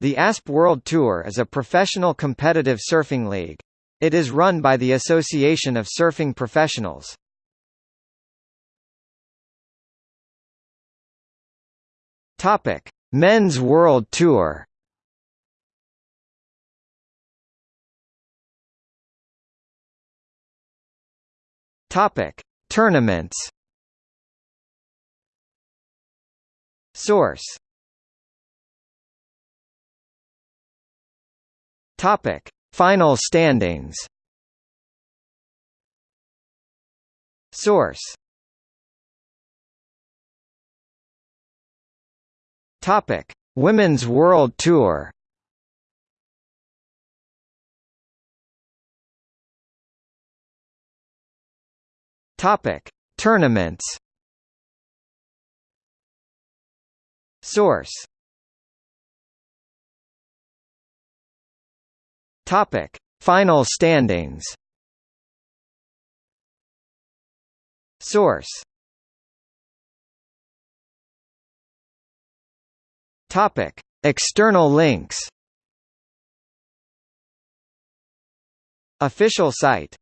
The ASP World Tour is a professional competitive surfing league. It is run by the Association of Surfing Professionals. Topic: Men's World Tour. Topic: Tournaments. Source. Topic: Final standings. Source. Topic: Women's World Tour. Topic: Tournaments. Source. Topic: Final standings. Source. Topic: External links. Official site